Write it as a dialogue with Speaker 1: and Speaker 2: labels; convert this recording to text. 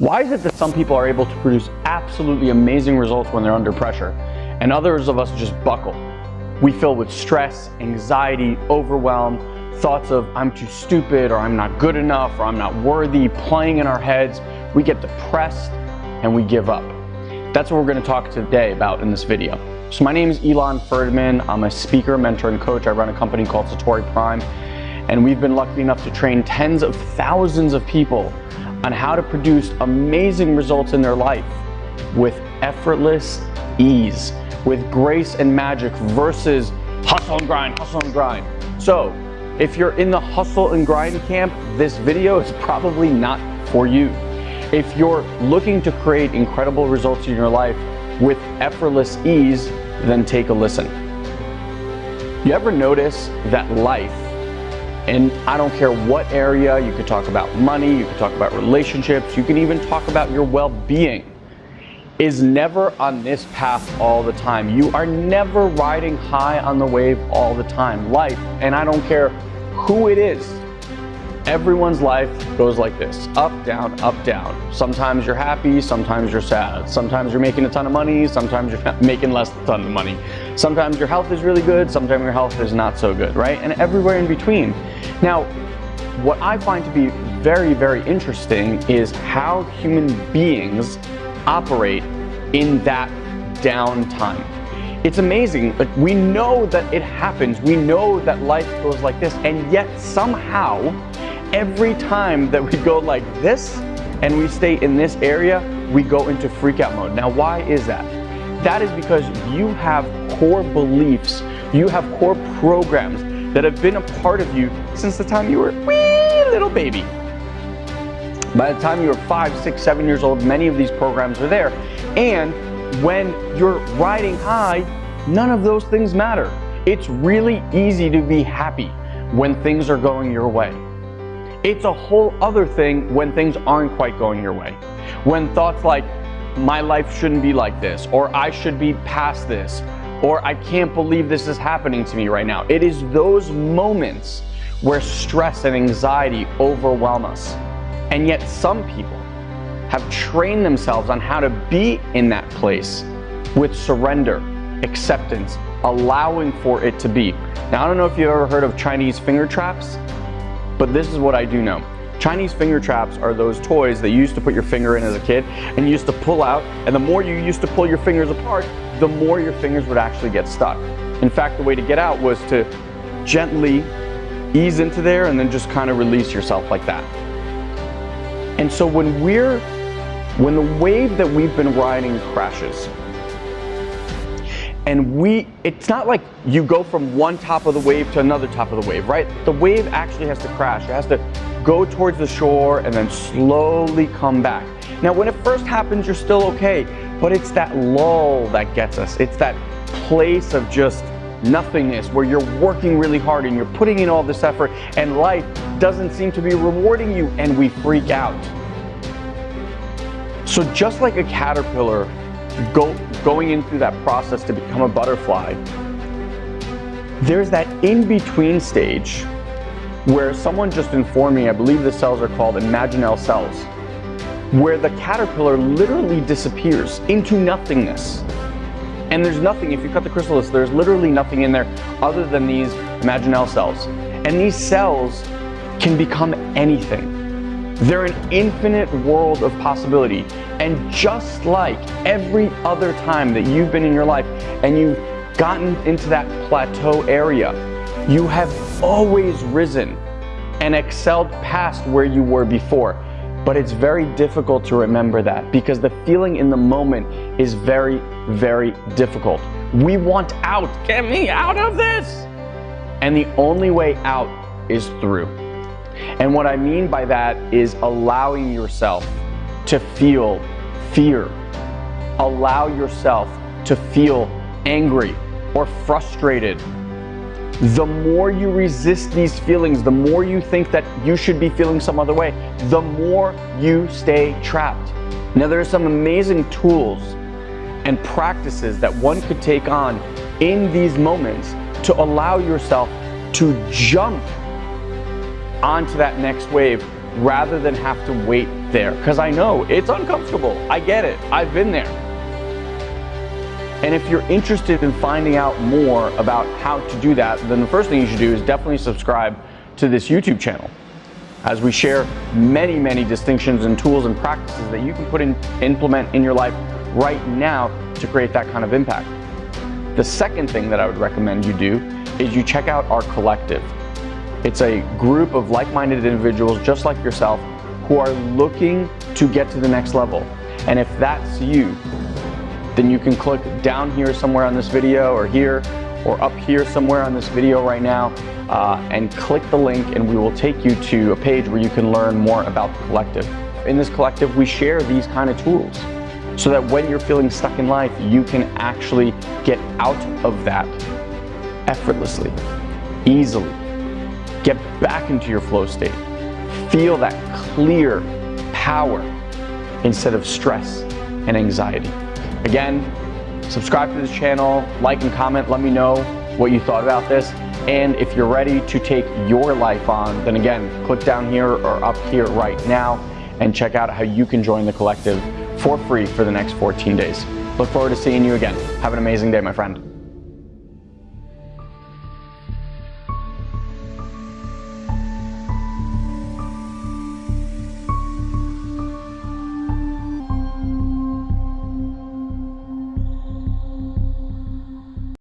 Speaker 1: Why is it that some people are able to produce absolutely amazing results when they're under pressure, and others of us just buckle? We fill with stress, anxiety, overwhelm, thoughts of I'm too stupid or I'm not good enough or I'm not worthy playing in our heads. We get depressed and we give up. That's what we're going to talk today about in this video. So my name is Ilan Ferdman. I'm a speaker, mentor, and coach. I run a company called Satori Prime, and we've been lucky enough to train tens of thousands of people on how to produce amazing results in their life with effortless ease, with grace and magic versus hustle and grind, hustle and grind. So if you're in the hustle and grind camp, this video is probably not for you. If you're looking to create incredible results in your life with effortless ease, then take a listen. You ever notice that life and I don't care what area, you could talk about money, you could talk about relationships, you can even talk about your well-being, is never on this path all the time. You are never riding high on the wave all the time. Life, and I don't care who it is, everyone's life goes like this, up, down, up, down. Sometimes you're happy, sometimes you're sad. Sometimes you're making a ton of money, sometimes you're making less than a ton of money. Sometimes your health is really good, sometimes your health is not so good, right? And everywhere in between. Now, what I find to be very, very interesting is how human beings operate in that downtime. It's amazing, like we know that it happens, we know that life goes like this, and yet somehow, every time that we go like this, and we stay in this area, we go into freak out mode. Now, why is that? That is because you have core beliefs, you have core programs that have been a part of you since the time you were a wee little baby. By the time you were five, six, seven years old, many of these programs are there. And when you're riding high, none of those things matter. It's really easy to be happy when things are going your way. It's a whole other thing when things aren't quite going your way. When thoughts like, my life shouldn't be like this, or I should be past this, or I can't believe this is happening to me right now. It is those moments where stress and anxiety overwhelm us. And yet some people have trained themselves on how to be in that place with surrender, acceptance, allowing for it to be. Now, I don't know if you've ever heard of Chinese finger traps, but this is what I do know. Chinese finger traps are those toys that you used to put your finger in as a kid and you used to pull out, and the more you used to pull your fingers apart, the more your fingers would actually get stuck. In fact, the way to get out was to gently ease into there and then just kind of release yourself like that. And so when we're when the wave that we've been riding crashes, and we, it's not like you go from one top of the wave to another top of the wave, right? The wave actually has to crash. It has to go towards the shore and then slowly come back. Now, when it first happens, you're still okay, but it's that lull that gets us. It's that place of just nothingness where you're working really hard and you're putting in all this effort and life doesn't seem to be rewarding you and we freak out. So just like a caterpillar go, going in through that process to become a butterfly, there's that in-between stage where someone just informed me, I believe the cells are called imaginal cells, where the caterpillar literally disappears into nothingness. And there's nothing, if you cut the chrysalis, there's literally nothing in there other than these imaginal cells. And these cells can become anything. They're an infinite world of possibility. And just like every other time that you've been in your life and you've gotten into that plateau area, you have always risen and excelled past where you were before. But it's very difficult to remember that because the feeling in the moment is very, very difficult. We want out. Get me out of this. And the only way out is through. And what I mean by that is allowing yourself to feel fear. Allow yourself to feel angry or frustrated. The more you resist these feelings, the more you think that you should be feeling some other way, the more you stay trapped. Now, there are some amazing tools and practices that one could take on in these moments to allow yourself to jump onto that next wave rather than have to wait there because I know it's uncomfortable. I get it. I've been there. And if you're interested in finding out more about how to do that, then the first thing you should do is definitely subscribe to this YouTube channel as we share many, many distinctions and tools and practices that you can put in, implement in your life right now to create that kind of impact. The second thing that I would recommend you do is you check out our collective. It's a group of like-minded individuals just like yourself who are looking to get to the next level. And if that's you, then you can click down here somewhere on this video or here or up here somewhere on this video right now uh, and click the link and we will take you to a page where you can learn more about the collective. In this collective, we share these kind of tools so that when you're feeling stuck in life, you can actually get out of that effortlessly, easily. Get back into your flow state. Feel that clear power instead of stress and anxiety. Again, subscribe to this channel, like and comment, let me know what you thought about this. And if you're ready to take your life on, then again, click down here or up here right now and check out how you can join the collective for free for the next 14 days. Look forward to seeing you again. Have an amazing day, my friend.